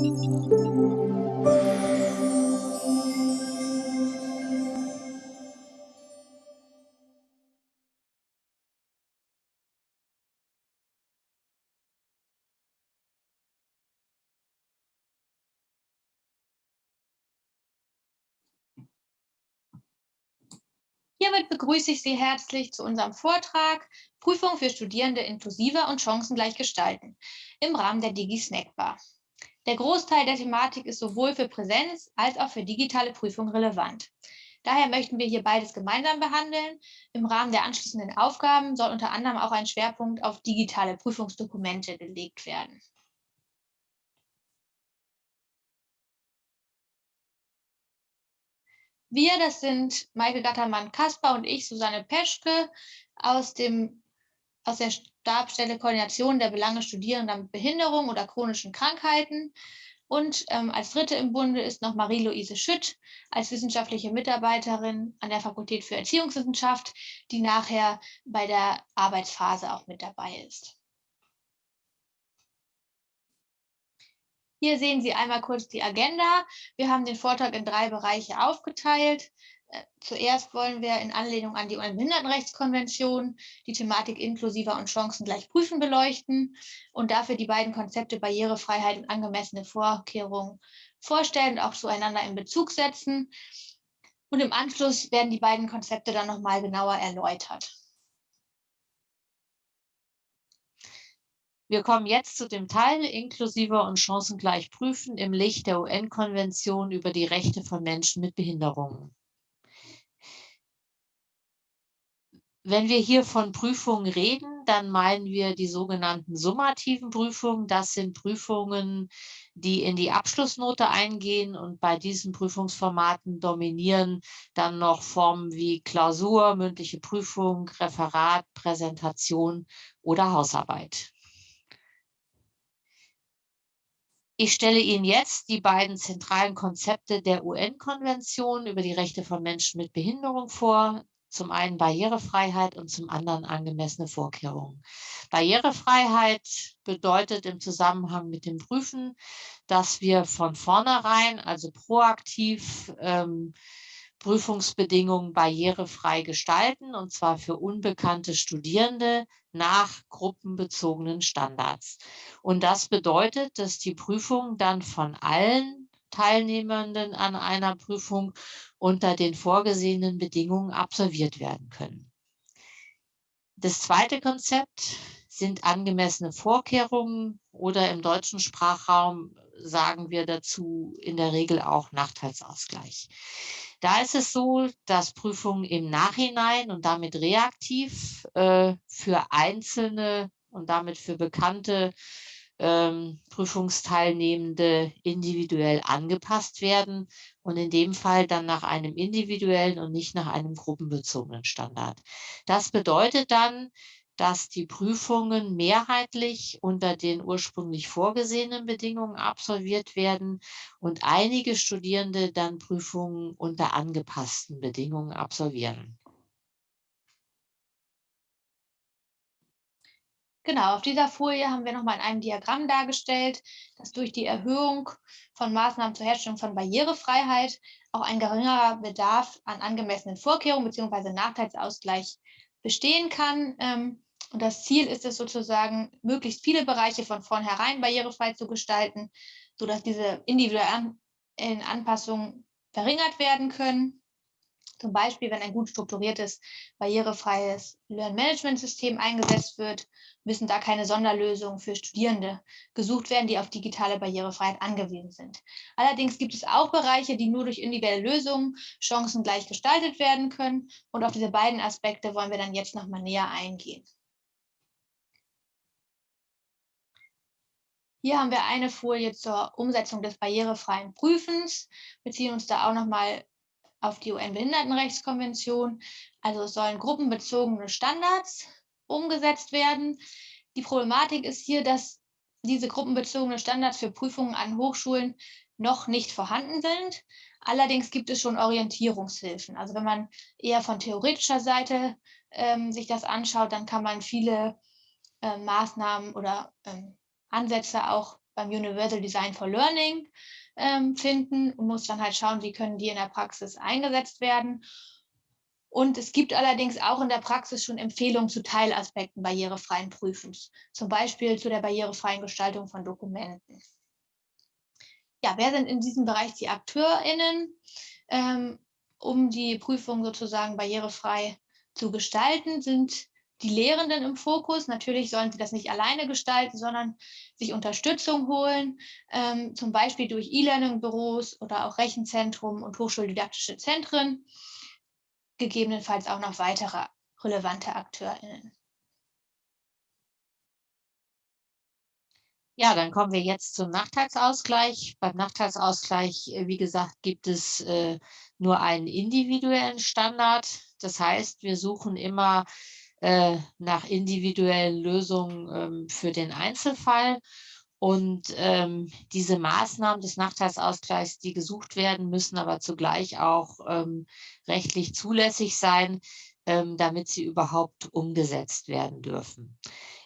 Hiermit begrüße ich Sie herzlich zu unserem Vortrag Prüfung für Studierende inklusiver und chancengleich gestalten im Rahmen der Digi-Snackbar. Der Großteil der Thematik ist sowohl für Präsenz als auch für digitale Prüfung relevant. Daher möchten wir hier beides gemeinsam behandeln. Im Rahmen der anschließenden Aufgaben soll unter anderem auch ein Schwerpunkt auf digitale Prüfungsdokumente gelegt werden. Wir, das sind Maike Gattermann-Kasper und ich, Susanne Peschke, aus, dem, aus der Stabstelle Koordination der Belange Studierender mit Behinderung oder chronischen Krankheiten. Und ähm, als Dritte im Bunde ist noch Marie-Louise Schütt als wissenschaftliche Mitarbeiterin an der Fakultät für Erziehungswissenschaft, die nachher bei der Arbeitsphase auch mit dabei ist. Hier sehen Sie einmal kurz die Agenda. Wir haben den Vortrag in drei Bereiche aufgeteilt. Äh, zuerst wollen wir in Anlehnung an die UN-Behindertenrechtskonvention die Thematik inklusiver und chancengleich prüfen beleuchten und dafür die beiden Konzepte Barrierefreiheit und angemessene Vorkehrungen vorstellen und auch zueinander in Bezug setzen. Und im Anschluss werden die beiden Konzepte dann nochmal genauer erläutert. Wir kommen jetzt zu dem Teil inklusiver und chancengleich prüfen im Licht der UN-Konvention über die Rechte von Menschen mit Behinderungen. Wenn wir hier von Prüfungen reden, dann meinen wir die sogenannten summativen Prüfungen. Das sind Prüfungen, die in die Abschlussnote eingehen und bei diesen Prüfungsformaten dominieren dann noch Formen wie Klausur, mündliche Prüfung, Referat, Präsentation oder Hausarbeit. Ich stelle Ihnen jetzt die beiden zentralen Konzepte der UN-Konvention über die Rechte von Menschen mit Behinderung vor. Zum einen Barrierefreiheit und zum anderen angemessene Vorkehrungen. Barrierefreiheit bedeutet im Zusammenhang mit dem Prüfen, dass wir von vornherein, also proaktiv, ähm, Prüfungsbedingungen barrierefrei gestalten, und zwar für unbekannte Studierende nach gruppenbezogenen Standards. Und das bedeutet, dass die Prüfung dann von allen Teilnehmenden an einer Prüfung unter den vorgesehenen Bedingungen absolviert werden können. Das zweite Konzept sind angemessene Vorkehrungen oder im deutschen Sprachraum sagen wir dazu in der Regel auch Nachteilsausgleich. Da ist es so, dass Prüfungen im Nachhinein und damit reaktiv äh, für einzelne und damit für bekannte ähm, Prüfungsteilnehmende individuell angepasst werden und in dem Fall dann nach einem individuellen und nicht nach einem gruppenbezogenen Standard. Das bedeutet dann, dass die Prüfungen mehrheitlich unter den ursprünglich vorgesehenen Bedingungen absolviert werden und einige Studierende dann Prüfungen unter angepassten Bedingungen absolvieren. Genau, auf dieser Folie haben wir nochmal in einem Diagramm dargestellt, dass durch die Erhöhung von Maßnahmen zur Herstellung von Barrierefreiheit auch ein geringerer Bedarf an angemessenen Vorkehrungen bzw. Nachteilsausgleich bestehen kann. Ähm, und das Ziel ist es sozusagen, möglichst viele Bereiche von vornherein barrierefrei zu gestalten, sodass diese individuellen Anpassungen verringert werden können. Zum Beispiel, wenn ein gut strukturiertes, barrierefreies Learn-Management-System eingesetzt wird, müssen da keine Sonderlösungen für Studierende gesucht werden, die auf digitale Barrierefreiheit angewiesen sind. Allerdings gibt es auch Bereiche, die nur durch individuelle Lösungen chancengleich gestaltet werden können. Und auf diese beiden Aspekte wollen wir dann jetzt nochmal näher eingehen. Hier haben wir eine Folie zur Umsetzung des barrierefreien Prüfens, beziehen uns da auch nochmal auf die UN-Behindertenrechtskonvention. Also es sollen gruppenbezogene Standards umgesetzt werden. Die Problematik ist hier, dass diese gruppenbezogene Standards für Prüfungen an Hochschulen noch nicht vorhanden sind. Allerdings gibt es schon Orientierungshilfen. Also wenn man eher von theoretischer Seite ähm, sich das anschaut, dann kann man viele äh, Maßnahmen oder ähm, Ansätze auch beim Universal Design for Learning ähm, finden und muss dann halt schauen, wie können die in der Praxis eingesetzt werden. Und es gibt allerdings auch in der Praxis schon Empfehlungen zu Teilaspekten barrierefreien Prüfens, zum Beispiel zu der barrierefreien Gestaltung von Dokumenten. Ja, wer sind in diesem Bereich die AkteurInnen, ähm, um die Prüfung sozusagen barrierefrei zu gestalten, sind die Lehrenden im Fokus. Natürlich sollen sie das nicht alleine gestalten, sondern sich Unterstützung holen, ähm, zum Beispiel durch E-Learning-Büros oder auch Rechenzentrum und hochschuldidaktische Zentren gegebenenfalls auch noch weitere relevante AkteurInnen. Ja, dann kommen wir jetzt zum Nachteilsausgleich. Beim Nachteilsausgleich, äh, wie gesagt, gibt es äh, nur einen individuellen Standard. Das heißt, wir suchen immer äh, nach individuellen Lösungen ähm, für den Einzelfall. Und ähm, diese Maßnahmen des Nachteilsausgleichs, die gesucht werden, müssen aber zugleich auch ähm, rechtlich zulässig sein, ähm, damit sie überhaupt umgesetzt werden dürfen.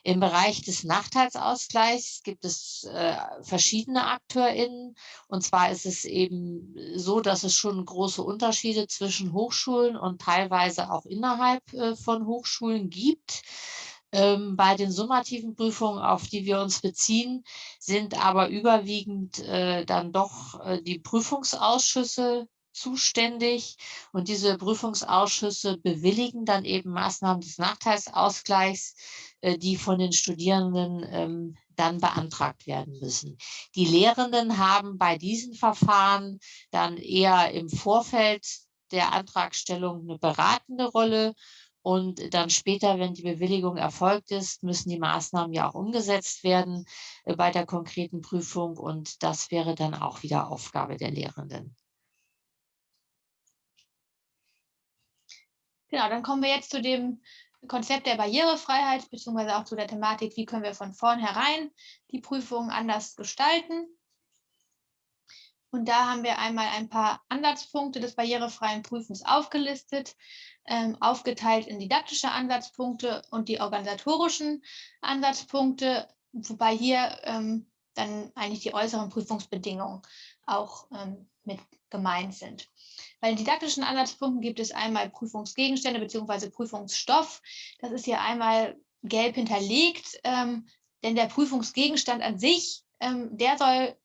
Im Bereich des Nachteilsausgleichs gibt es äh, verschiedene AkteurInnen. Und zwar ist es eben so, dass es schon große Unterschiede zwischen Hochschulen und teilweise auch innerhalb äh, von Hochschulen gibt. Ähm, bei den summativen Prüfungen, auf die wir uns beziehen, sind aber überwiegend äh, dann doch äh, die Prüfungsausschüsse zuständig und diese Prüfungsausschüsse bewilligen dann eben Maßnahmen des Nachteilsausgleichs, die von den Studierenden ähm, dann beantragt werden müssen. Die Lehrenden haben bei diesen Verfahren dann eher im Vorfeld der Antragstellung eine beratende Rolle und dann später, wenn die Bewilligung erfolgt ist, müssen die Maßnahmen ja auch umgesetzt werden äh, bei der konkreten Prüfung. Und das wäre dann auch wieder Aufgabe der Lehrenden. Genau, dann kommen wir jetzt zu dem Konzept der Barrierefreiheit, beziehungsweise auch zu der Thematik, wie können wir von vornherein die Prüfungen anders gestalten. Und da haben wir einmal ein paar Ansatzpunkte des barrierefreien Prüfens aufgelistet ähm, aufgeteilt in didaktische Ansatzpunkte und die organisatorischen Ansatzpunkte, wobei hier ähm, dann eigentlich die äußeren Prüfungsbedingungen auch ähm, mit gemeint sind. Bei den didaktischen Ansatzpunkten gibt es einmal Prüfungsgegenstände bzw. Prüfungsstoff. Das ist hier einmal gelb hinterlegt, ähm, denn der Prüfungsgegenstand an sich, ähm, der soll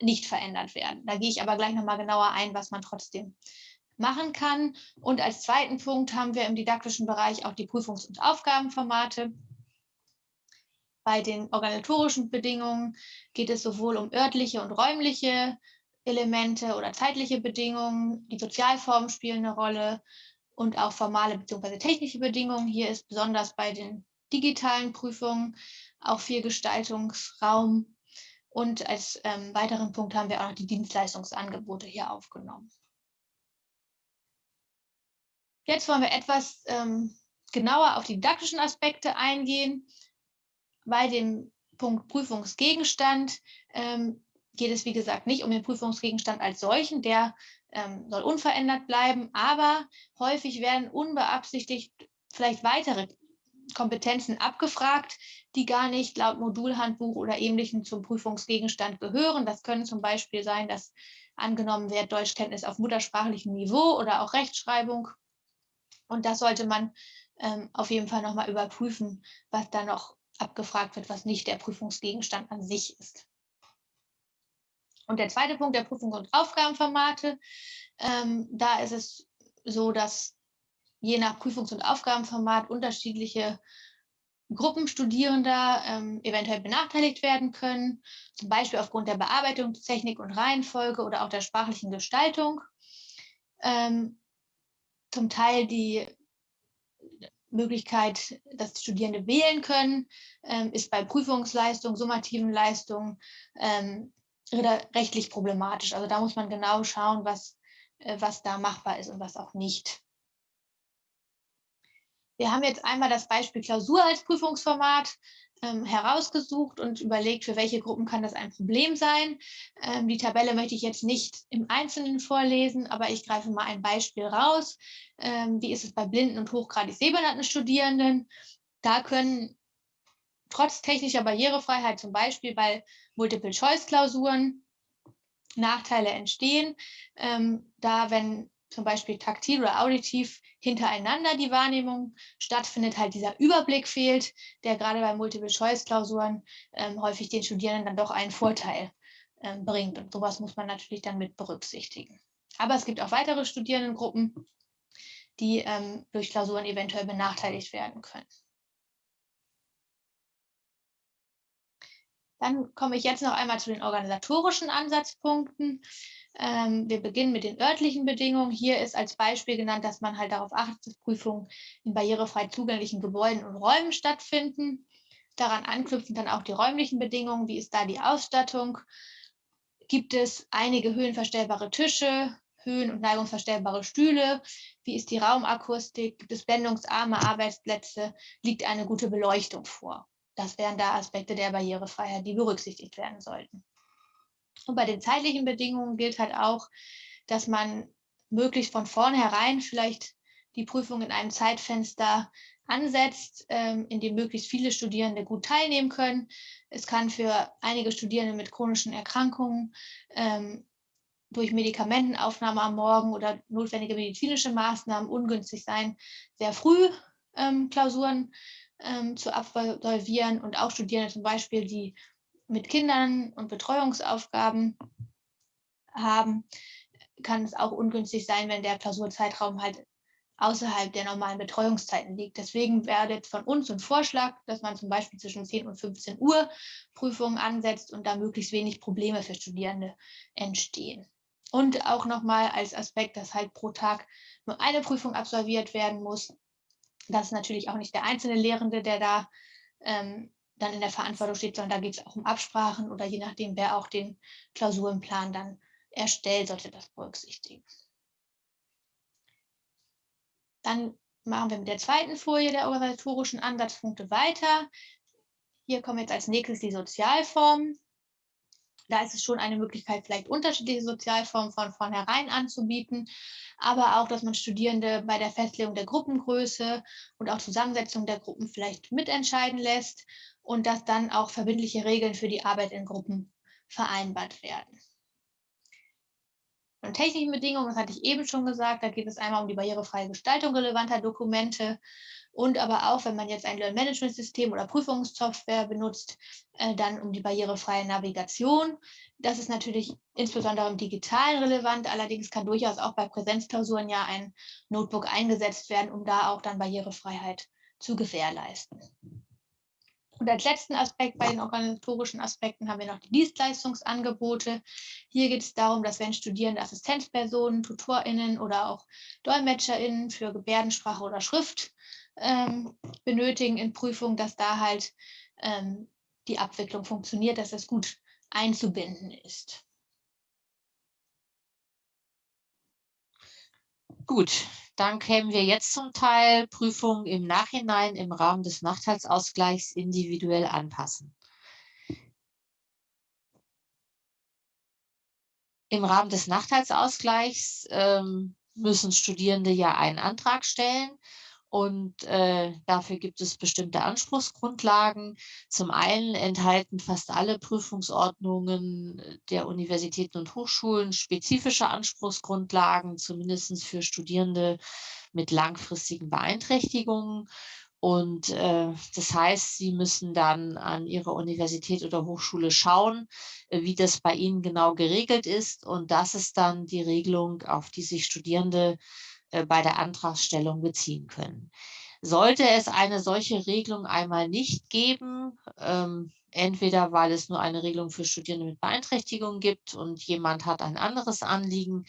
nicht verändert werden. Da gehe ich aber gleich nochmal genauer ein, was man trotzdem machen kann. Und als zweiten Punkt haben wir im didaktischen Bereich auch die Prüfungs- und Aufgabenformate. Bei den organisatorischen Bedingungen geht es sowohl um örtliche und räumliche Elemente oder zeitliche Bedingungen. Die Sozialformen spielen eine Rolle und auch formale bzw. technische Bedingungen. Hier ist besonders bei den digitalen Prüfungen auch viel Gestaltungsraum. Und als ähm, weiteren Punkt haben wir auch noch die Dienstleistungsangebote hier aufgenommen. Jetzt wollen wir etwas ähm, genauer auf die didaktischen Aspekte eingehen. Bei dem Punkt Prüfungsgegenstand ähm, geht es, wie gesagt, nicht um den Prüfungsgegenstand als solchen, der ähm, soll unverändert bleiben, aber häufig werden unbeabsichtigt vielleicht weitere Kompetenzen abgefragt, die gar nicht laut Modulhandbuch oder ähnlichem zum Prüfungsgegenstand gehören. Das können zum Beispiel sein, dass angenommen wird Deutschkenntnis auf muttersprachlichem Niveau oder auch Rechtschreibung und das sollte man ähm, auf jeden Fall nochmal überprüfen, was da noch abgefragt wird, was nicht der Prüfungsgegenstand an sich ist. Und der zweite Punkt der Prüfungs- und Aufgabenformate, ähm, da ist es so, dass je nach Prüfungs- und Aufgabenformat unterschiedliche Gruppen Studierender ähm, eventuell benachteiligt werden können, zum Beispiel aufgrund der Bearbeitungstechnik und Reihenfolge oder auch der sprachlichen Gestaltung. Ähm, zum Teil die Möglichkeit, dass Studierende wählen können, ähm, ist bei Prüfungsleistungen, summativen Leistungen ähm, rechtlich problematisch. Also da muss man genau schauen, was, äh, was da machbar ist und was auch nicht. Wir haben jetzt einmal das Beispiel Klausur als Prüfungsformat ähm, herausgesucht und überlegt, für welche Gruppen kann das ein Problem sein. Ähm, die Tabelle möchte ich jetzt nicht im Einzelnen vorlesen, aber ich greife mal ein Beispiel raus. Ähm, wie ist es bei blinden und hochgradig sehbehinderten Studierenden? Da können trotz technischer Barrierefreiheit, zum Beispiel bei Multiple-Choice-Klausuren, Nachteile entstehen, ähm, da wenn zum Beispiel taktil oder auditiv hintereinander die Wahrnehmung stattfindet, halt dieser Überblick fehlt, der gerade bei Multiple-Choice-Klausuren ähm, häufig den Studierenden dann doch einen Vorteil ähm, bringt. Und sowas muss man natürlich dann mit berücksichtigen. Aber es gibt auch weitere Studierendengruppen, die ähm, durch Klausuren eventuell benachteiligt werden können. Dann komme ich jetzt noch einmal zu den organisatorischen Ansatzpunkten. Ähm, wir beginnen mit den örtlichen Bedingungen. Hier ist als Beispiel genannt, dass man halt darauf achtet, dass Prüfungen in barrierefrei zugänglichen Gebäuden und Räumen stattfinden. Daran anknüpfen dann auch die räumlichen Bedingungen. Wie ist da die Ausstattung? Gibt es einige höhenverstellbare Tische, höhen- und neigungsverstellbare Stühle? Wie ist die Raumakustik? Gibt es blendungsarme Arbeitsplätze? Liegt eine gute Beleuchtung vor? Das wären da Aspekte der Barrierefreiheit, die berücksichtigt werden sollten. Und bei den zeitlichen Bedingungen gilt halt auch, dass man möglichst von vornherein vielleicht die Prüfung in einem Zeitfenster ansetzt, ähm, in dem möglichst viele Studierende gut teilnehmen können. Es kann für einige Studierende mit chronischen Erkrankungen ähm, durch Medikamentenaufnahme am Morgen oder notwendige medizinische Maßnahmen ungünstig sein, sehr früh ähm, Klausuren ähm, zu absolvieren und auch Studierende zum Beispiel, die mit Kindern und Betreuungsaufgaben haben, kann es auch ungünstig sein, wenn der Klausurzeitraum halt außerhalb der normalen Betreuungszeiten liegt. Deswegen werdet von uns ein Vorschlag, dass man zum Beispiel zwischen 10 und 15 Uhr Prüfungen ansetzt und da möglichst wenig Probleme für Studierende entstehen. Und auch nochmal als Aspekt, dass halt pro Tag nur eine Prüfung absolviert werden muss. Das ist natürlich auch nicht der einzelne Lehrende, der da ähm, dann in der Verantwortung steht, sondern da geht es auch um Absprachen oder je nachdem, wer auch den Klausurenplan dann erstellt, sollte das berücksichtigen. Dann machen wir mit der zweiten Folie der organisatorischen Ansatzpunkte weiter. Hier kommen jetzt als nächstes die Sozialformen. Da ist es schon eine Möglichkeit, vielleicht unterschiedliche Sozialformen von vornherein anzubieten, aber auch, dass man Studierende bei der Festlegung der Gruppengröße und auch Zusammensetzung der Gruppen vielleicht mitentscheiden lässt und dass dann auch verbindliche Regeln für die Arbeit in Gruppen vereinbart werden. Von technischen Bedingungen, das hatte ich eben schon gesagt, da geht es einmal um die barrierefreie Gestaltung relevanter Dokumente und aber auch, wenn man jetzt ein Learn-Management-System oder Prüfungssoftware benutzt, äh, dann um die barrierefreie Navigation. Das ist natürlich insbesondere im Digitalen relevant, allerdings kann durchaus auch bei Präsenzklausuren ja ein Notebook eingesetzt werden, um da auch dann Barrierefreiheit zu gewährleisten. Und als letzten Aspekt bei den organisatorischen Aspekten haben wir noch die Dienstleistungsangebote. Hier geht es darum, dass wenn Studierende Assistenzpersonen, TutorInnen oder auch DolmetscherInnen für Gebärdensprache oder Schrift ähm, benötigen in Prüfungen, dass da halt ähm, die Abwicklung funktioniert, dass das gut einzubinden ist. Gut, dann kämen wir jetzt zum Teil Prüfungen im Nachhinein im Rahmen des Nachteilsausgleichs individuell anpassen. Im Rahmen des Nachteilsausgleichs ähm, müssen Studierende ja einen Antrag stellen und äh, dafür gibt es bestimmte Anspruchsgrundlagen. Zum einen enthalten fast alle Prüfungsordnungen der Universitäten und Hochschulen spezifische Anspruchsgrundlagen, zumindest für Studierende mit langfristigen Beeinträchtigungen. Und äh, das heißt, Sie müssen dann an Ihrer Universität oder Hochschule schauen, äh, wie das bei Ihnen genau geregelt ist. Und das ist dann die Regelung, auf die sich Studierende äh, bei der Antragstellung beziehen können. Sollte es eine solche Regelung einmal nicht geben, ähm, entweder weil es nur eine Regelung für Studierende mit Beeinträchtigungen gibt und jemand hat ein anderes Anliegen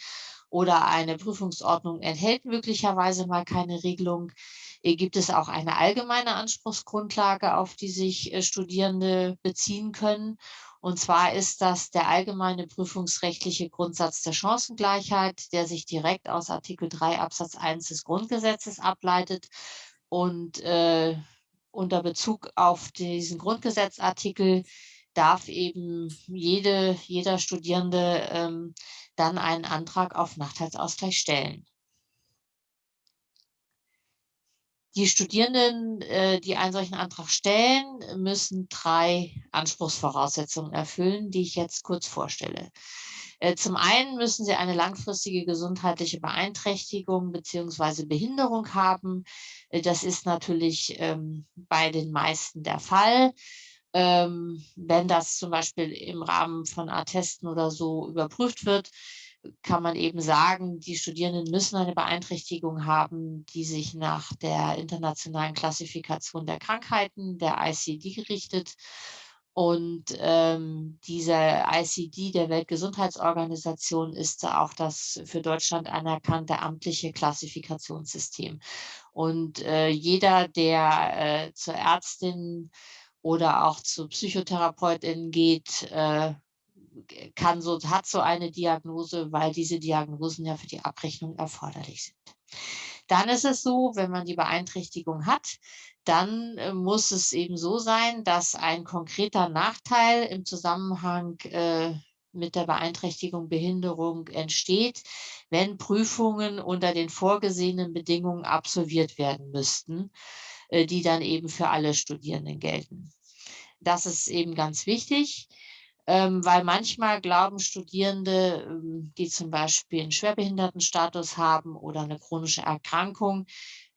oder eine Prüfungsordnung enthält möglicherweise mal keine Regelung, äh, gibt es auch eine allgemeine Anspruchsgrundlage, auf die sich äh, Studierende beziehen können. Und zwar ist das der allgemeine prüfungsrechtliche Grundsatz der Chancengleichheit, der sich direkt aus Artikel 3 Absatz 1 des Grundgesetzes ableitet und äh, unter Bezug auf diesen Grundgesetzartikel darf eben jede, jeder Studierende ähm, dann einen Antrag auf Nachteilsausgleich stellen. Die Studierenden, äh, die einen solchen Antrag stellen, müssen drei Anspruchsvoraussetzungen erfüllen, die ich jetzt kurz vorstelle. Äh, zum einen müssen sie eine langfristige gesundheitliche Beeinträchtigung beziehungsweise Behinderung haben. Äh, das ist natürlich ähm, bei den meisten der Fall. Ähm, wenn das zum Beispiel im Rahmen von Attesten oder so überprüft wird, kann man eben sagen, die Studierenden müssen eine Beeinträchtigung haben, die sich nach der internationalen Klassifikation der Krankheiten, der ICD, richtet. Und ähm, diese ICD der Weltgesundheitsorganisation ist auch das für Deutschland anerkannte amtliche Klassifikationssystem. Und äh, jeder, der äh, zur Ärztin oder auch zu Psychotherapeutin geht, äh, kann so, hat so eine Diagnose, weil diese Diagnosen ja für die Abrechnung erforderlich sind. Dann ist es so, wenn man die Beeinträchtigung hat, dann äh, muss es eben so sein, dass ein konkreter Nachteil im Zusammenhang äh, mit der Beeinträchtigung, Behinderung entsteht, wenn Prüfungen unter den vorgesehenen Bedingungen absolviert werden müssten, äh, die dann eben für alle Studierenden gelten. Das ist eben ganz wichtig ähm, weil manchmal glauben Studierende, ähm, die zum Beispiel einen Schwerbehindertenstatus haben oder eine chronische Erkrankung,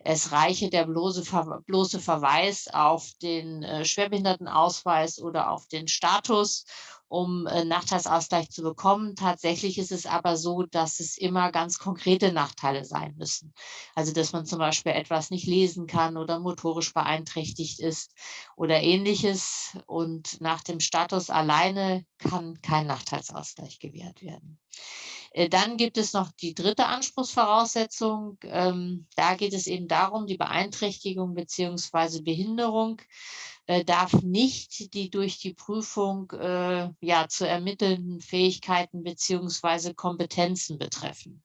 es reiche der bloße, bloße Verweis auf den äh, Schwerbehindertenausweis oder auf den Status um äh, Nachteilsausgleich zu bekommen. Tatsächlich ist es aber so, dass es immer ganz konkrete Nachteile sein müssen. Also dass man zum Beispiel etwas nicht lesen kann oder motorisch beeinträchtigt ist oder ähnliches. Und nach dem Status alleine kann kein Nachteilsausgleich gewährt werden. Äh, dann gibt es noch die dritte Anspruchsvoraussetzung. Ähm, da geht es eben darum, die Beeinträchtigung beziehungsweise Behinderung äh, darf nicht die durch die Prüfung äh, ja, zu ermittelnden Fähigkeiten beziehungsweise Kompetenzen betreffen.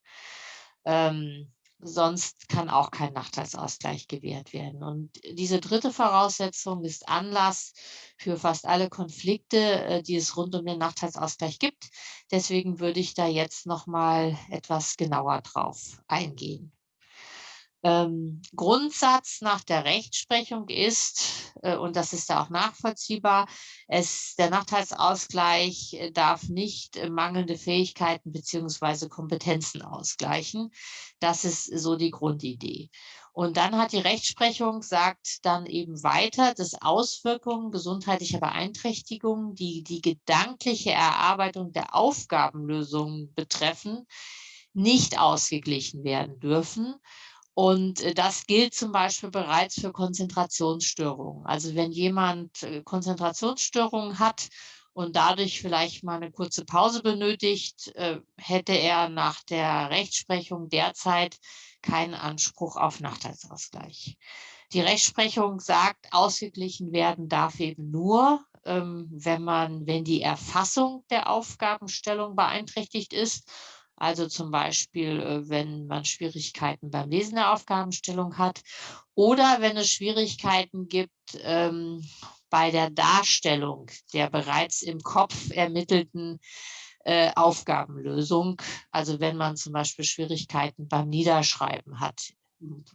Ähm, sonst kann auch kein Nachteilsausgleich gewährt werden. Und diese dritte Voraussetzung ist Anlass für fast alle Konflikte, äh, die es rund um den Nachteilsausgleich gibt. Deswegen würde ich da jetzt noch mal etwas genauer drauf eingehen ähm, Grundsatz nach der Rechtsprechung ist, äh, und das ist ja auch nachvollziehbar, es, der Nachteilsausgleich äh, darf nicht äh, mangelnde Fähigkeiten beziehungsweise Kompetenzen ausgleichen. Das ist so die Grundidee. Und dann hat die Rechtsprechung, sagt dann eben weiter, dass Auswirkungen gesundheitlicher Beeinträchtigungen, die die gedankliche Erarbeitung der Aufgabenlösungen betreffen, nicht ausgeglichen werden dürfen. Und äh, das gilt zum Beispiel bereits für Konzentrationsstörungen. Also wenn jemand äh, Konzentrationsstörungen hat und dadurch vielleicht mal eine kurze Pause benötigt, äh, hätte er nach der Rechtsprechung derzeit keinen Anspruch auf Nachteilsausgleich. Die Rechtsprechung sagt, ausgeglichen werden darf eben nur, ähm, wenn man, wenn die Erfassung der Aufgabenstellung beeinträchtigt ist also zum Beispiel, äh, wenn man Schwierigkeiten beim Lesen der Aufgabenstellung hat oder wenn es Schwierigkeiten gibt ähm, bei der Darstellung der bereits im Kopf ermittelten äh, Aufgabenlösung. Also wenn man zum Beispiel Schwierigkeiten beim Niederschreiben hat,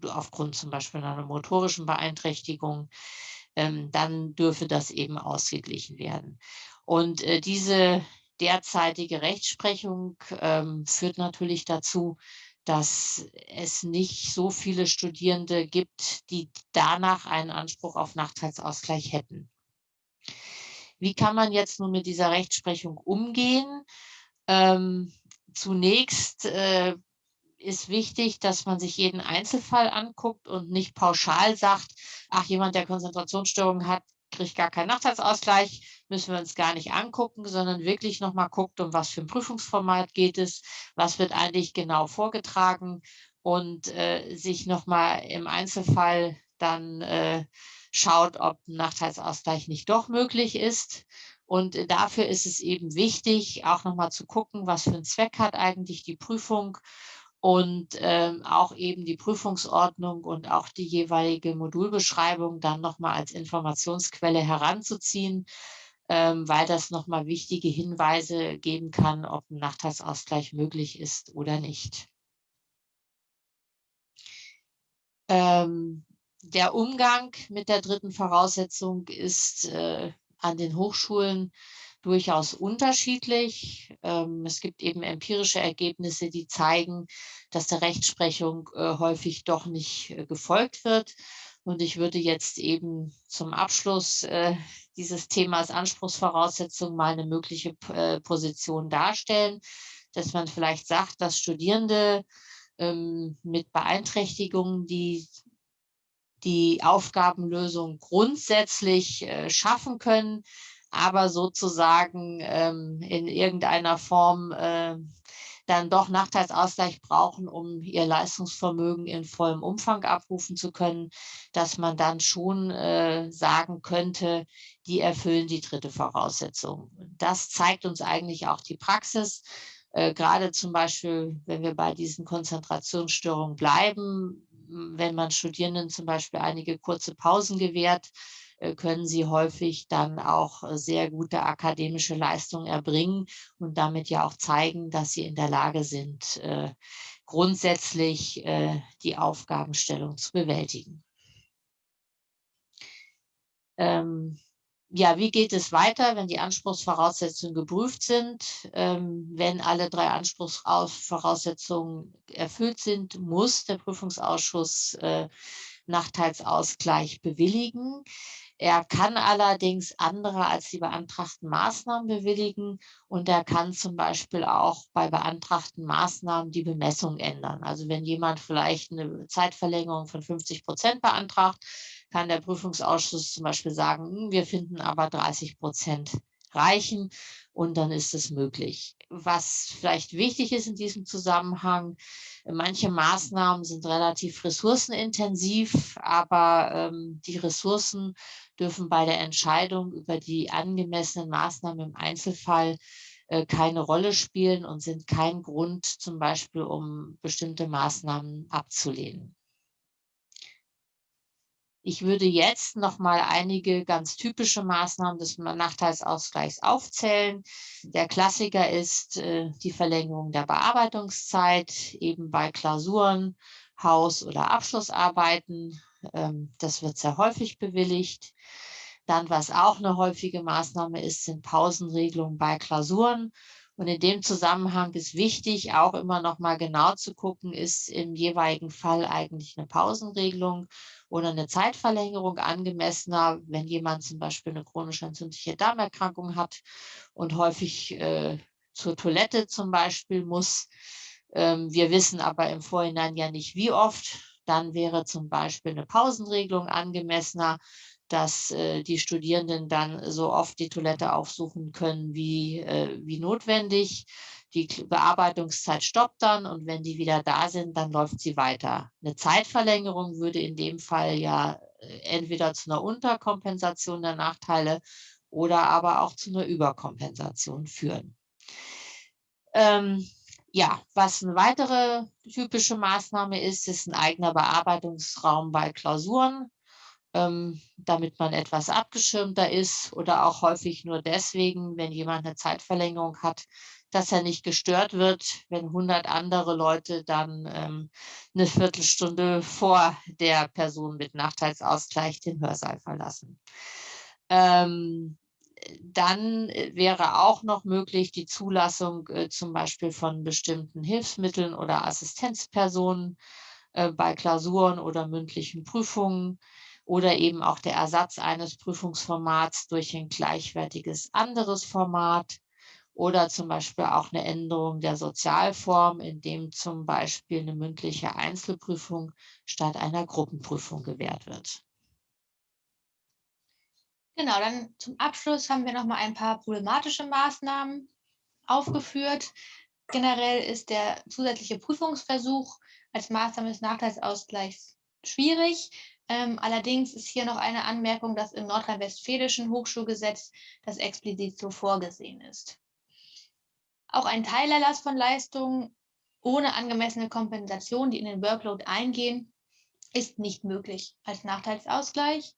aufgrund zum Beispiel einer motorischen Beeinträchtigung, ähm, dann dürfe das eben ausgeglichen werden. Und äh, diese derzeitige Rechtsprechung ähm, führt natürlich dazu, dass es nicht so viele Studierende gibt, die danach einen Anspruch auf Nachteilsausgleich hätten. Wie kann man jetzt nun mit dieser Rechtsprechung umgehen? Ähm, zunächst äh, ist wichtig, dass man sich jeden Einzelfall anguckt und nicht pauschal sagt, ach, jemand, der Konzentrationsstörungen hat, kriegt gar keinen Nachteilsausgleich, müssen wir uns gar nicht angucken, sondern wirklich nochmal guckt, um was für ein Prüfungsformat geht es, was wird eigentlich genau vorgetragen und äh, sich nochmal im Einzelfall dann äh, schaut, ob ein Nachteilsausgleich nicht doch möglich ist. Und dafür ist es eben wichtig, auch nochmal zu gucken, was für einen Zweck hat eigentlich die Prüfung und ähm, auch eben die Prüfungsordnung und auch die jeweilige Modulbeschreibung dann nochmal als Informationsquelle heranzuziehen, weil das nochmal wichtige Hinweise geben kann, ob ein Nachteilsausgleich möglich ist oder nicht. Ähm, der Umgang mit der dritten Voraussetzung ist äh, an den Hochschulen durchaus unterschiedlich. Ähm, es gibt eben empirische Ergebnisse, die zeigen, dass der Rechtsprechung äh, häufig doch nicht äh, gefolgt wird. Und ich würde jetzt eben zum Abschluss äh, dieses Themas Anspruchsvoraussetzungen mal eine mögliche äh, Position darstellen, dass man vielleicht sagt, dass Studierende ähm, mit Beeinträchtigungen, die die Aufgabenlösung grundsätzlich äh, schaffen können, aber sozusagen ähm, in irgendeiner Form äh, dann doch Nachteilsausgleich brauchen, um ihr Leistungsvermögen in vollem Umfang abrufen zu können, dass man dann schon äh, sagen könnte, die erfüllen die dritte Voraussetzung. Das zeigt uns eigentlich auch die Praxis. Äh, gerade zum Beispiel, wenn wir bei diesen Konzentrationsstörungen bleiben, wenn man Studierenden zum Beispiel einige kurze Pausen gewährt, äh, können sie häufig dann auch äh, sehr gute akademische Leistungen erbringen und damit ja auch zeigen, dass sie in der Lage sind, äh, grundsätzlich die Aufgabenstellung zu bewältigen. Ähm, ja, wie geht es weiter, wenn die Anspruchsvoraussetzungen geprüft sind? Ähm, wenn alle drei Anspruchsvoraussetzungen erfüllt sind, muss der Prüfungsausschuss äh, Nachteilsausgleich bewilligen. Er kann allerdings andere als die beantragten Maßnahmen bewilligen und er kann zum Beispiel auch bei beantragten Maßnahmen die Bemessung ändern. Also wenn jemand vielleicht eine Zeitverlängerung von 50 Prozent beantragt, kann der Prüfungsausschuss zum Beispiel sagen, hm, wir finden aber 30 Prozent reichen und dann ist es möglich. Was vielleicht wichtig ist in diesem Zusammenhang, manche Maßnahmen sind relativ ressourcenintensiv, aber ähm, die Ressourcen dürfen bei der Entscheidung über die angemessenen Maßnahmen im Einzelfall äh, keine Rolle spielen und sind kein Grund zum Beispiel, um bestimmte Maßnahmen abzulehnen. Ich würde jetzt noch mal einige ganz typische Maßnahmen des Nachteilsausgleichs aufzählen. Der Klassiker ist äh, die Verlängerung der Bearbeitungszeit, eben bei Klausuren, Haus- oder Abschlussarbeiten. Ähm, das wird sehr häufig bewilligt. Dann, was auch eine häufige Maßnahme ist, sind Pausenregelungen bei Klausuren. Und in dem Zusammenhang ist wichtig, auch immer noch mal genau zu gucken, ist im jeweiligen Fall eigentlich eine Pausenregelung oder eine Zeitverlängerung angemessener, wenn jemand zum Beispiel eine chronisch entzündliche Darmerkrankung hat und häufig äh, zur Toilette zum Beispiel muss. Ähm, wir wissen aber im Vorhinein ja nicht, wie oft. Dann wäre zum Beispiel eine Pausenregelung angemessener dass äh, die Studierenden dann so oft die Toilette aufsuchen können wie, äh, wie notwendig. Die Bearbeitungszeit stoppt dann und wenn die wieder da sind, dann läuft sie weiter. Eine Zeitverlängerung würde in dem Fall ja äh, entweder zu einer Unterkompensation der Nachteile oder aber auch zu einer Überkompensation führen. Ähm, ja, was eine weitere typische Maßnahme ist, ist ein eigener Bearbeitungsraum bei Klausuren ähm, damit man etwas abgeschirmter ist oder auch häufig nur deswegen, wenn jemand eine Zeitverlängerung hat, dass er nicht gestört wird, wenn 100 andere Leute dann ähm, eine Viertelstunde vor der Person mit Nachteilsausgleich den Hörsaal verlassen. Ähm, dann wäre auch noch möglich die Zulassung äh, zum Beispiel von bestimmten Hilfsmitteln oder Assistenzpersonen äh, bei Klausuren oder mündlichen Prüfungen oder eben auch der Ersatz eines Prüfungsformats durch ein gleichwertiges anderes Format oder zum Beispiel auch eine Änderung der Sozialform, indem zum Beispiel eine mündliche Einzelprüfung statt einer Gruppenprüfung gewährt wird. Genau, dann zum Abschluss haben wir noch mal ein paar problematische Maßnahmen aufgeführt. Generell ist der zusätzliche Prüfungsversuch als Maßnahme des Nachteilsausgleichs schwierig. Ähm, allerdings ist hier noch eine Anmerkung, dass im nordrhein-westfälischen Hochschulgesetz das explizit so vorgesehen ist. Auch ein Teilerlass von Leistungen ohne angemessene Kompensation, die in den Workload eingehen, ist nicht möglich als Nachteilsausgleich.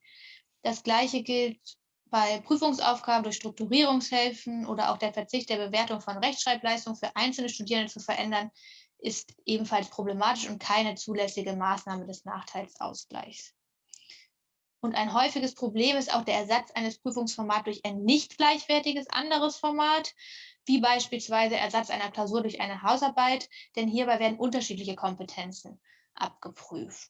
Das Gleiche gilt bei Prüfungsaufgaben durch Strukturierungshilfen oder auch der Verzicht der Bewertung von Rechtschreibleistungen für einzelne Studierende zu verändern, ist ebenfalls problematisch und keine zulässige Maßnahme des Nachteilsausgleichs. Und ein häufiges Problem ist auch der Ersatz eines Prüfungsformats durch ein nicht gleichwertiges anderes Format, wie beispielsweise Ersatz einer Klausur durch eine Hausarbeit, denn hierbei werden unterschiedliche Kompetenzen abgeprüft.